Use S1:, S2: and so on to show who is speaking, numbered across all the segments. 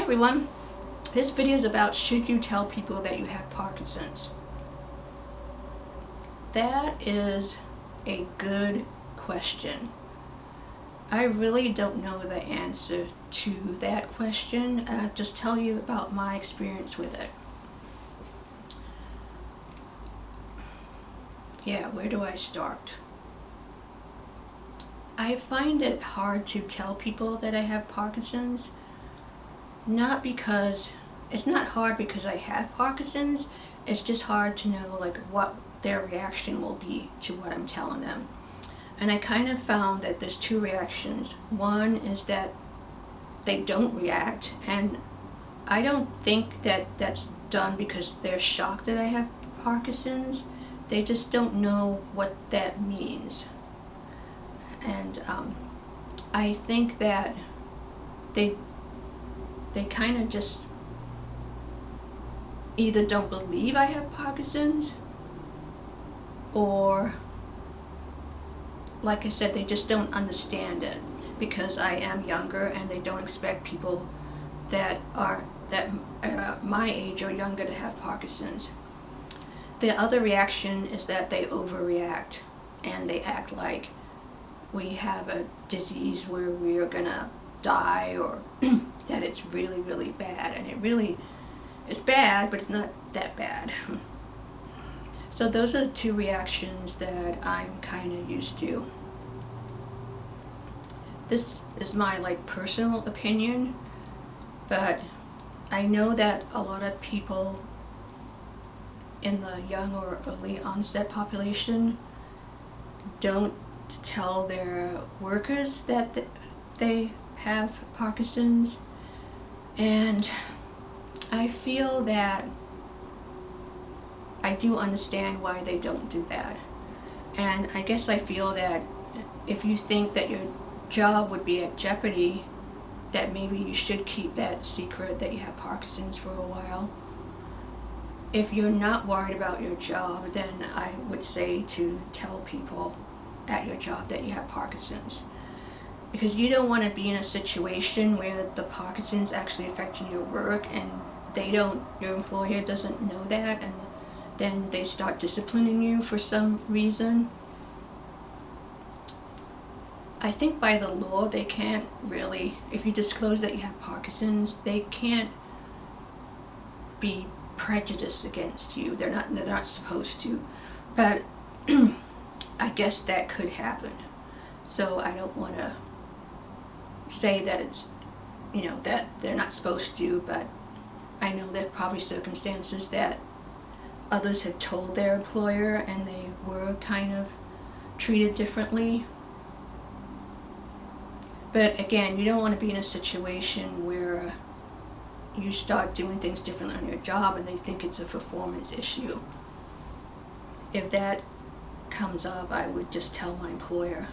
S1: Hi everyone. This video is about should you tell people that you have Parkinson's? That is a good question. I really don't know the answer to that question. I'll just tell you about my experience with it. Yeah, where do I start? I find it hard to tell people that I have Parkinson's not because it's not hard because I have Parkinson's it's just hard to know like what their reaction will be to what I'm telling them. And I kind of found that there's two reactions. One is that they don't react and I don't think that that's done because they're shocked that I have Parkinson's. They just don't know what that means. And um, I think that they they kind of just either don't believe I have Parkinson's or like I said they just don't understand it because I am younger and they don't expect people that are that uh, my age or younger to have Parkinson's. The other reaction is that they overreact and they act like we have a disease where we are gonna die or that it's really, really bad. And it really is bad, but it's not that bad. so those are the two reactions that I'm kind of used to. This is my like personal opinion, but I know that a lot of people in the young or early onset population don't tell their workers that they have Parkinson's and I feel that I do understand why they don't do that. And I guess I feel that if you think that your job would be at jeopardy, that maybe you should keep that secret that you have Parkinson's for a while. If you're not worried about your job, then I would say to tell people at your job that you have Parkinson's because you don't want to be in a situation where the Parkinson's actually affecting your work and they don't, your employer doesn't know that and then they start disciplining you for some reason. I think by the law they can't really, if you disclose that you have Parkinson's, they can't be prejudiced against you. They're not, they're not supposed to. But I guess that could happen. So I don't want to say that it's, you know, that they're not supposed to, but I know there are probably circumstances that others have told their employer and they were kind of treated differently. But again, you don't want to be in a situation where you start doing things differently on your job and they think it's a performance issue. If that comes up, I would just tell my employer.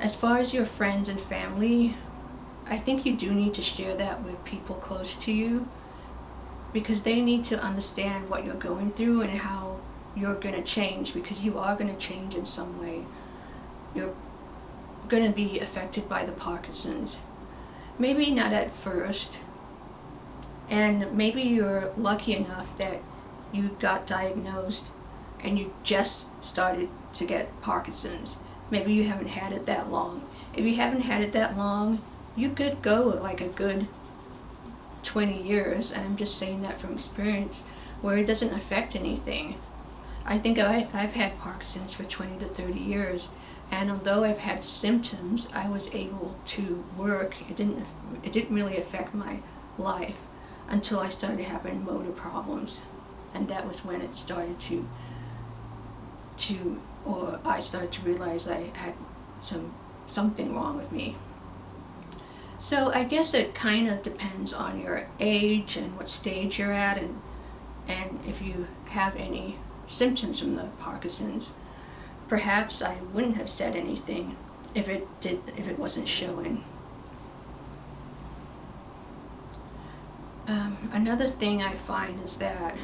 S1: As far as your friends and family, I think you do need to share that with people close to you because they need to understand what you're going through and how you're going to change because you are going to change in some way. You're going to be affected by the Parkinson's. Maybe not at first, and maybe you're lucky enough that you got diagnosed and you just started to get Parkinson's maybe you haven't had it that long. If you haven't had it that long, you could go like a good 20 years, and I'm just saying that from experience, where it doesn't affect anything. I think I, I've had Parkinson's for 20 to 30 years, and although I've had symptoms, I was able to work. It didn't, it didn't really affect my life until I started having motor problems, and that was when it started to, to or I started to realize I had some something wrong with me. So I guess it kind of depends on your age and what stage you're at and and if you have any symptoms from the Parkinson's. Perhaps I wouldn't have said anything if it did if it wasn't showing. Um, another thing I find is that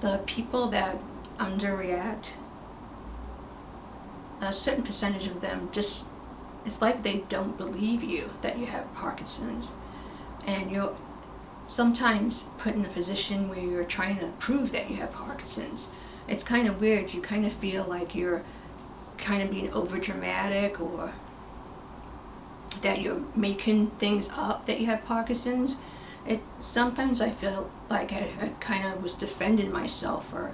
S1: the people that underreact, a certain percentage of them just it's like they don't believe you that you have Parkinson's. And you're sometimes put in a position where you're trying to prove that you have Parkinson's. It's kind of weird. You kind of feel like you're kind of being over dramatic or that you're making things up that you have Parkinson's. It sometimes I feel like I, I kind of was defending myself or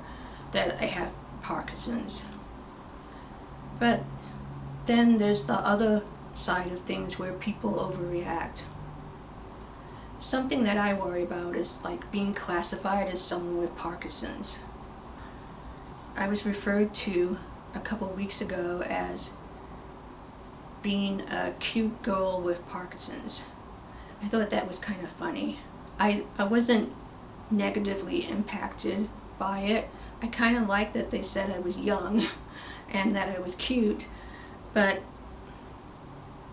S1: that I have Parkinson's. But then there's the other side of things where people overreact. Something that I worry about is like being classified as someone with Parkinson's. I was referred to a couple weeks ago as being a cute girl with Parkinson's. I thought that was kind of funny. I, I wasn't negatively impacted by it. I kind of liked that they said I was young and that I was cute, but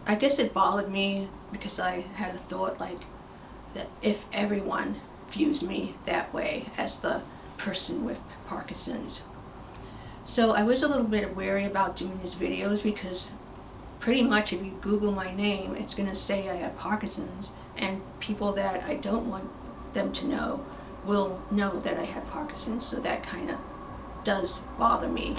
S1: I guess it bothered me because I had a thought like that if everyone views me that way as the person with Parkinson's. So I was a little bit wary about doing these videos because pretty much if you Google my name, it's going to say I have Parkinson's and people that I don't want them to know will know that I have Parkinson's, so that kind of does bother me.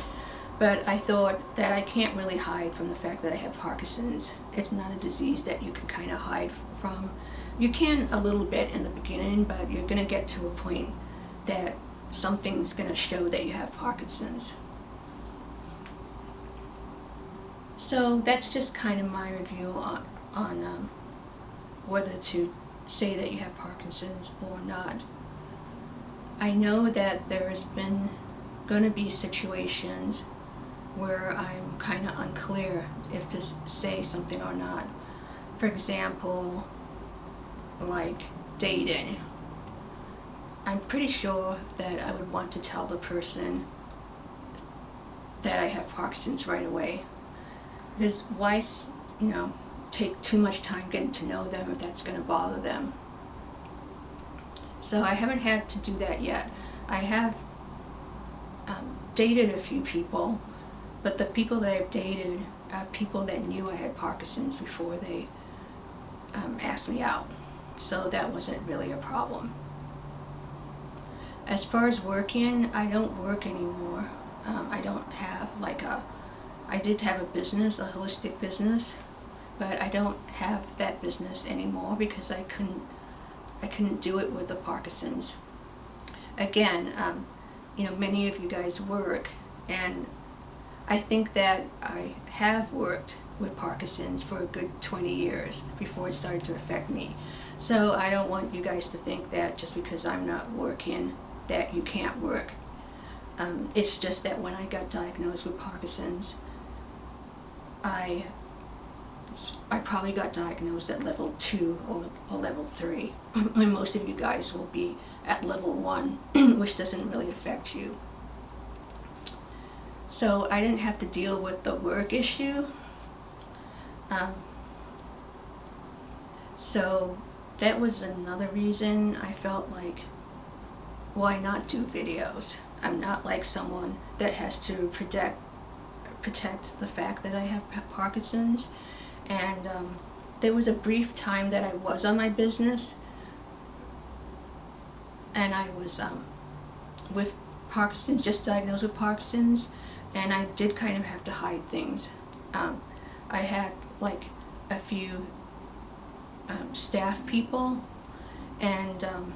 S1: But I thought that I can't really hide from the fact that I have Parkinson's. It's not a disease that you can kind of hide from. You can a little bit in the beginning, but you're going to get to a point that something's going to show that you have Parkinson's. So that's just kind of my review on, on um, whether to say that you have Parkinson's or not. I know that there's been going to be situations where I'm kind of unclear if to say something or not. For example, like dating. I'm pretty sure that I would want to tell the person that I have Parkinson's right away. Because why, you know, take too much time getting to know them if that's going to bother them. So I haven't had to do that yet. I have um, dated a few people but the people that I've dated are people that knew I had Parkinson's before they um, asked me out. So that wasn't really a problem. As far as working, I don't work anymore. Um, I don't have like a, I did have a business, a holistic business, but I don't have that business anymore because I couldn't, I couldn't do it with the Parkinson's. Again, um, you know, many of you guys work and I think that I have worked with Parkinson's for a good 20 years before it started to affect me. So I don't want you guys to think that just because I'm not working that you can't work. Um, it's just that when I got diagnosed with Parkinson's, I I probably got diagnosed at level 2 or, or level 3. and most of you guys will be at level 1, which doesn't really affect you. So I didn't have to deal with the work issue. Um, so that was another reason I felt like, why not do videos? I'm not like someone that has to protect protect the fact that I have Parkinson's. And um, there was a brief time that I was on my business. And I was um, with Parkinson's, just diagnosed with Parkinson's. And I did kind of have to hide things. Um, I had like a few um, staff people. And um,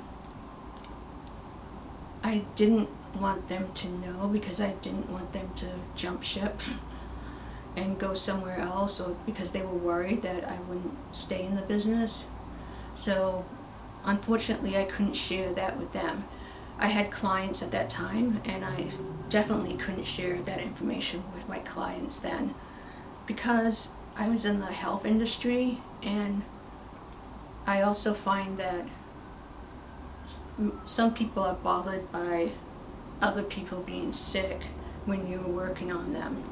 S1: I didn't want them to know because I didn't want them to jump ship and go somewhere else or because they were worried that I wouldn't stay in the business. So unfortunately I couldn't share that with them. I had clients at that time and I definitely couldn't share that information with my clients then because I was in the health industry and I also find that some people are bothered by other people being sick when you're working on them.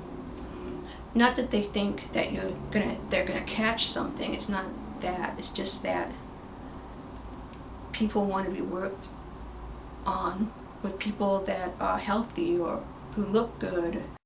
S1: Not that they think that you're gonna they're gonna catch something, it's not that, it's just that people want to be worked on with people that are healthy or who look good